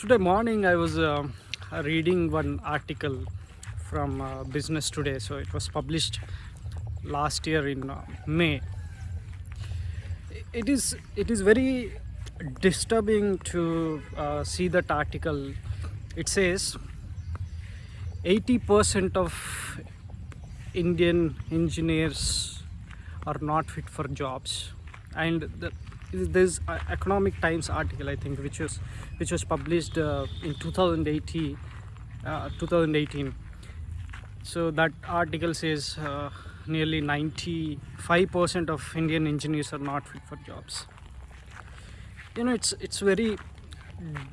today morning I was uh, reading one article from uh, Business Today. So it was published last year in uh, May. It is it is very disturbing to uh, see that article. It says 80% of Indian engineers are not fit for jobs, and the, there's a economic times article i think which was which was published uh, in 2018 uh, 2018 so that article says uh, nearly 95% of indian engineers are not fit for jobs. You know it's it's very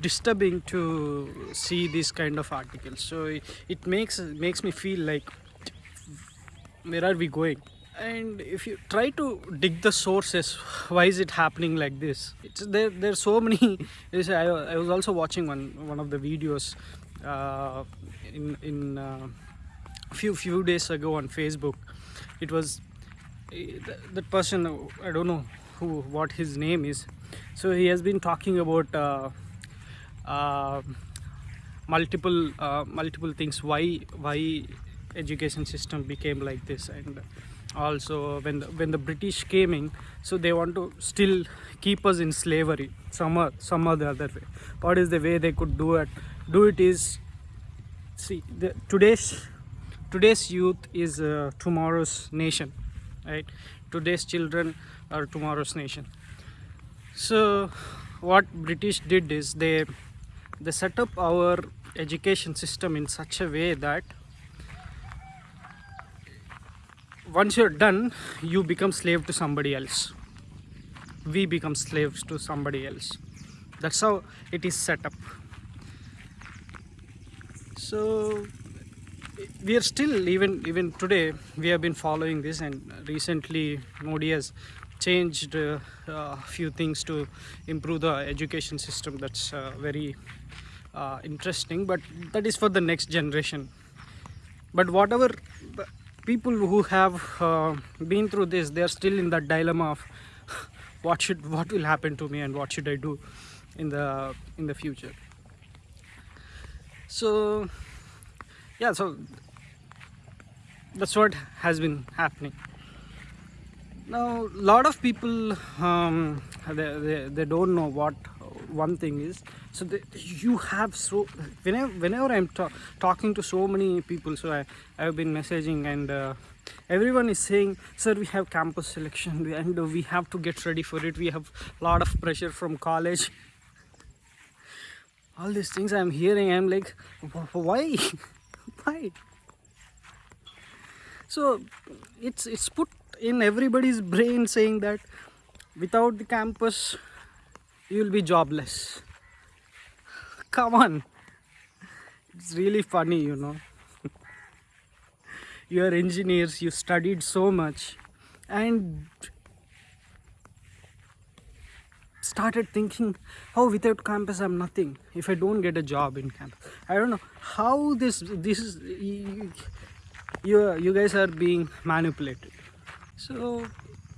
disturbing to see these kind of articles so it, it makes makes me feel like where are we going and if you try to dig the sources why is it happening like this? It's there there's so many I, I was also watching one one of the videos uh, in in uh, few few days ago on facebook. It was eh, that person i don't know who what his name is. So he has been talking about uh, uh, multiple uh, multiple things. Why why education system became like this? And also when the, when the british came in so they want to still keep us in slavery some some other other way. What is the way they could do it? Do it is see the, today's today's youth is uh, tomorrow's nation right? Today's children are tomorrow's nation. So what british did is they they set up our education system in such a way that once you're done you become slave to somebody else. We become slaves to somebody else. That's how it is set up. So we are still even even today we have been following this and recently modi has changed a uh, uh, few things to improve the education system. That's uh, very uh, interesting but that is for the next generation. But whatever people who have uh, been through this they are still in that dilemma of what should what will happen to me and what should i do in the in the future. So yeah so that's what has been happening. Now a lot of people um, they, they, they don't know what one thing is so the, you have so whenever whenever i'm ta talking to so many people so i i've been messaging and uh, everyone is saying sir we have campus selection and we have to get ready for it. We have a lot of pressure from college. All these things i'm hearing i'm like why? Why? So it's it's put in everybody's brain saying that without the campus you will be jobless. Come on. It's really funny you know. You are engineers. You studied so much and started thinking oh without campus i'm nothing. If i don't get a job in campus. I don't know how this this is you you guys are being manipulated. So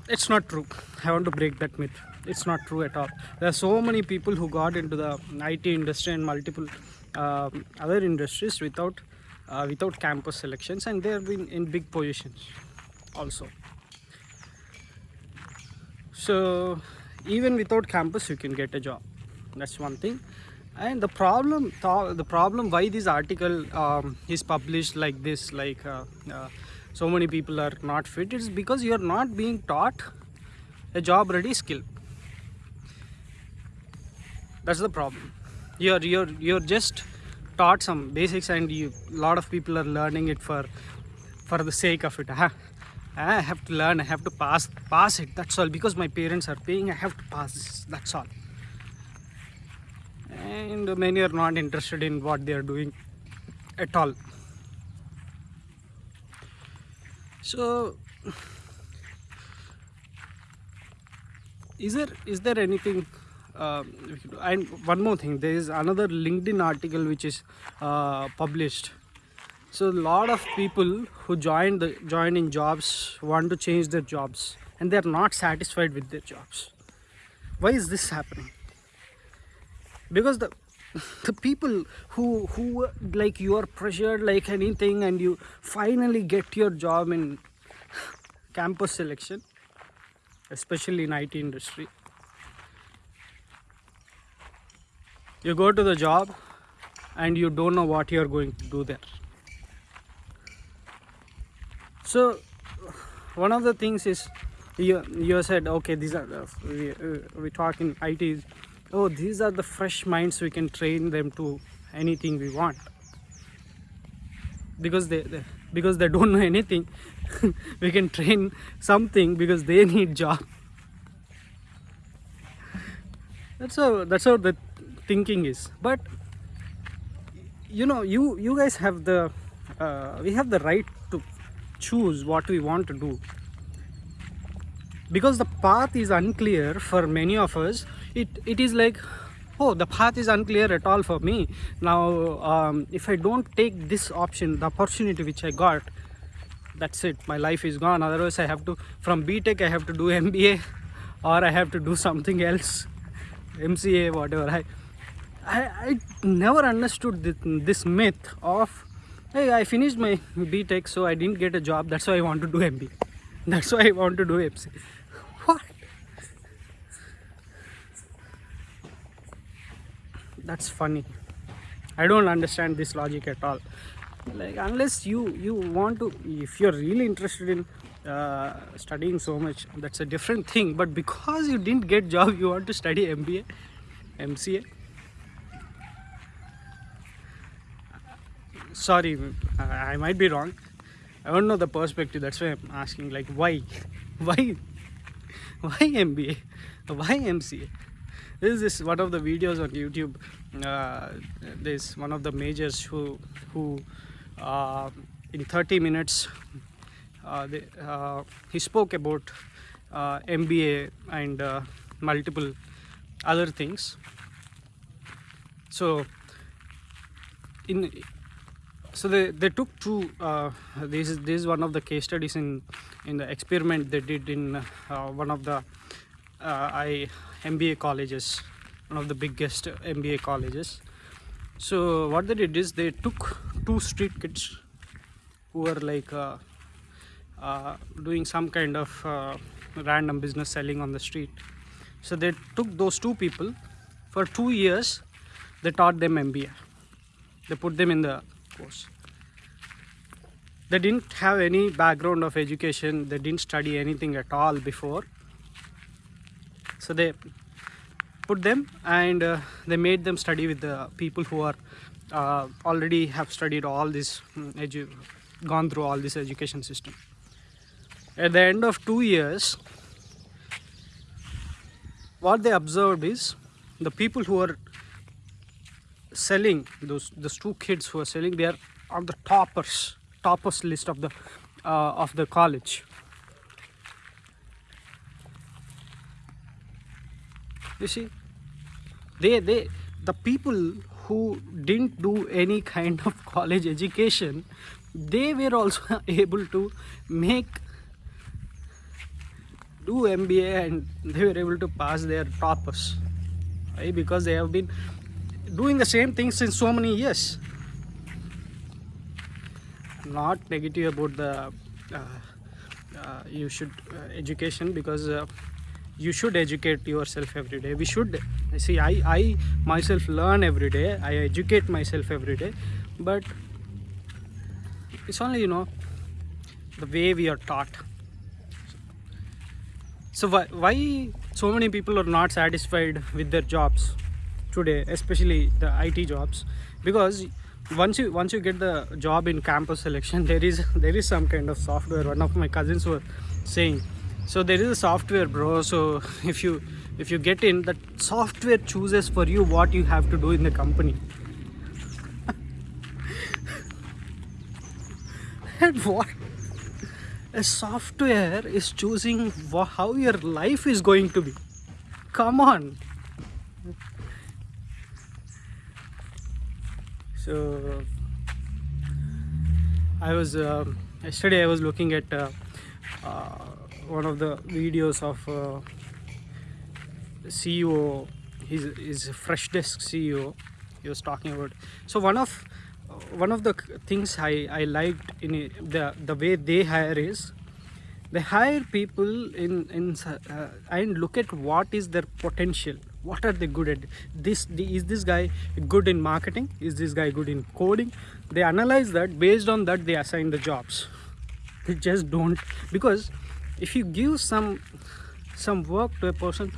it's not true. I want to break that myth it's not true at all. There are so many people who got into the IT industry and multiple uh, other industries without uh, without campus selections and they have been in big positions also. So even without campus you can get a job. That's one thing. And the problem the problem why this article um, is published like this like uh, uh, so many people are not fit is because you are not being taught a job ready skill that's the problem. You're you're you're just taught some basics and you lot of people are learning it for for the sake of it. Huh? i have to learn i have to pass pass it that's all. Because my parents are paying i have to pass that's all. And many are not interested in what they are doing at all. So is there is there anything uh, and one more thing there is another linkedin article which is uh, published. So a lot of people who join the join in jobs want to change their jobs and they are not satisfied with their jobs. Why is this happening? Because the the people who who like you are pressured like anything and you finally get your job in campus selection especially in IT industry you go to the job and you don't know what you're going to do there. So one of the things is you you said okay these are the, we, uh, we talk in it is oh these are the fresh minds we can train them to anything we want. Because they, they because they don't know anything we can train something because they need job. That's how that's how the thinking is. But you know you you guys have the uh, we have the right to choose what we want to do. Because the path is unclear for many of us it it is like oh the path is unclear at all for me. Now um, if i don't take this option the opportunity which i got that's it. My life is gone. Otherwise i have to from btech i have to do mba or i have to do something else mca whatever. I i, I never understood this, this myth of hey i finished my btech so i didn't get a job. That's why i want to do mba that's why i want to do mca what? That's funny. I don't understand this logic at all. Like unless you you want to if you're really interested in uh, studying so much that's a different thing. But because you didn't get job you want to study mba mca sorry i might be wrong. I don't know the perspective that's why i'm asking like why? Why? Why mba why mca this is this one of the videos on youtube uh, there's one of the majors who who uh, in 30 minutes uh, they, uh, he spoke about uh, mba and uh, multiple other things. So in so they, they took two uh, this is this is one of the case studies in in the experiment they did in uh, one of the uh, I MBA colleges one of the biggest MBA colleges. So what they did is they took two street kids who were like uh, uh, doing some kind of uh, random business selling on the street. So they took those two people. For two years they taught them MBA they put them in the course. They didn't have any background of education. They didn't study anything at all before. So they put them and uh, they made them study with the people who are uh, already have studied all this mm, gone through all this education system. At the end of two years what they observed is the people who are selling those those two kids who are selling they are on the toppers toppers list of the uh, of the college. You see they they the people who didn't do any kind of college education they were also able to make do mba and they were able to pass their toppers. Right because they have been doing the same thing since so many years. Not negative about the uh, uh, you should uh, education because uh, you should educate yourself every day. We should see i i myself learn every day. I educate myself every day. But it's only you know the way we are taught. So why, why so many people are not satisfied with their jobs today especially the it jobs because once you once you get the job in campus selection there is there is some kind of software. One of my cousins were saying so there is a software bro. So if you if you get in that software chooses for you what you have to do in the company. And what? A software is choosing how your life is going to be. Come on so i was uh, yesterday i was looking at uh, uh, one of the videos of uh, ceo he's a fresh desk ceo he was talking about so one of one of the things i i liked in it, the the way they hire is they hire people in in uh, and look at what is their potential what are they good at? This is this guy good in marketing? Is this guy good in coding? They analyze that based on that they assign the jobs. They just don't because if you give some some work to a person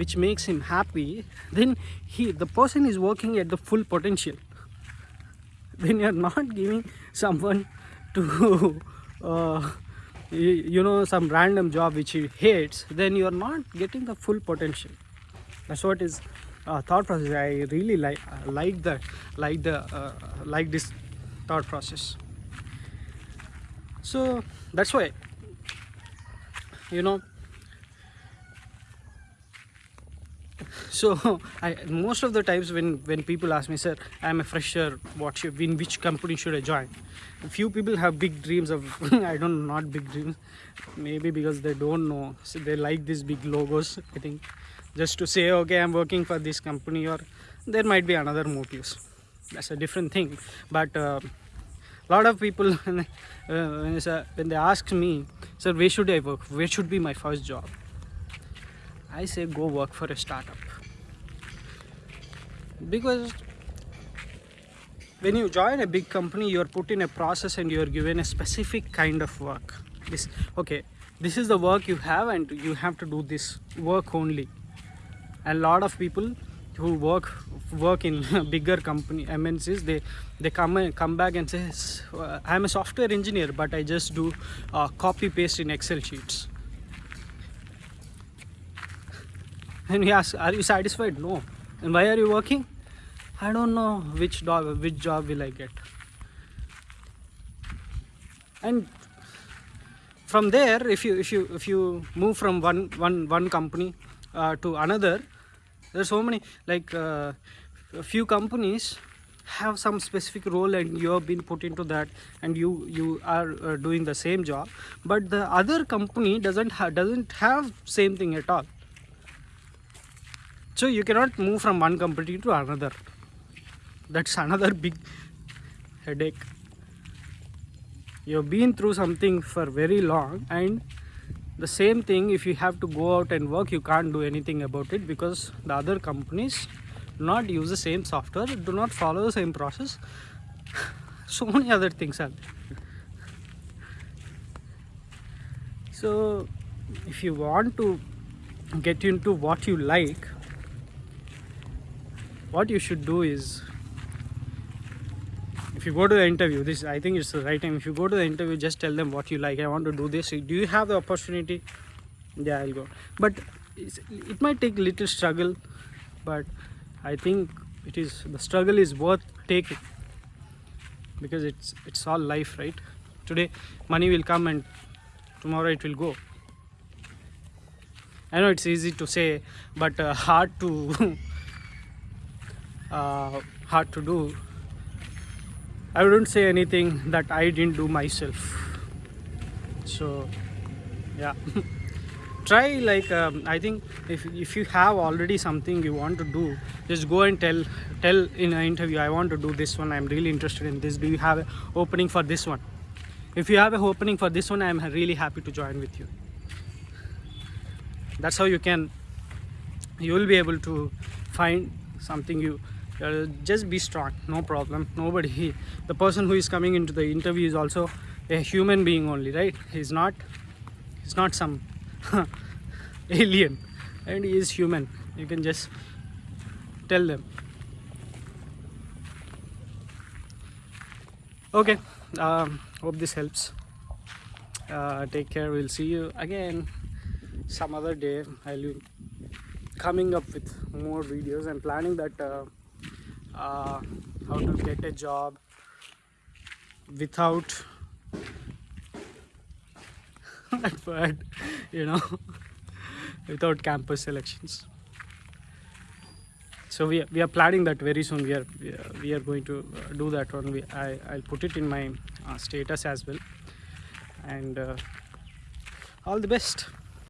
which makes him happy then he the person is working at the full potential. Then you're not giving someone to uh, you, you know some random job which he hates then you're not getting the full potential that's what is uh, thought process. I really like like that like the uh, like this thought process. So that's why you know so I most of the times when when people ask me sir I'm a fresher. What should in which company should I join? Few people have big dreams of I don't know not big dreams. Maybe because they don't know. So they like these big logos I think. Just to say okay I'm working for this company or there might be another motives. That's a different thing. But uh, lot of people when, uh, when they ask me sir where should I work? Where should be my first job? I say go work for a startup because when you join a big company you're put in a process and you're given a specific kind of work. This okay this is the work you have and you have to do this work only. A lot of people who work work in bigger company MNCs they they come come back and say uh, I'm a software engineer but I just do uh, copy paste in Excel sheets. And he asks are you satisfied? No. And why are you working I don't know which job which job will I get. And from there if you if you if you move from one one one company uh, to another there's so many like uh, a few companies have some specific role and you have been put into that and you you are uh, doing the same job. But the other company doesn't ha- doesn't have same thing at all. So you cannot move from one company to another that's another big headache. You've been through something for very long and the same thing if you have to go out and work you can't do anything about it because the other companies do not use the same software do not follow the same process. So many other things are so if you want to get into what you like what you should do is if you go to the interview this i think it's the right time. If you go to the interview just tell them what you like. I want to do this. Do you have the opportunity? Yeah i'll go. But it might take a little struggle but i think it is the struggle is worth taking. Because it's it's all life right? Today money will come and tomorrow it will go. I know it's easy to say but uh, hard to uh, hard to do I wouldn't say anything that I didn't do myself. So, yeah. Try like um, I think if if you have already something you want to do, just go and tell tell in an interview I want to do this one. I'm really interested in this. Do you have an opening for this one? If you have an opening for this one, I'm really happy to join with you. That's how you can you will be able to find something you uh, just be strong no problem nobody the person who is coming into the interview is also a human being only right? He's not he's not some alien and he is human you can just tell them. Okay um, hope this helps. Uh, take care we'll see you again some other day i'll be coming up with more videos i'm planning that uh, uh, how to get a job without that you know without campus selections. So we are, we are planning that very soon. We are we are, we are going to uh, do that one. We, I, i'll put it in my uh, status as well. And uh, all the best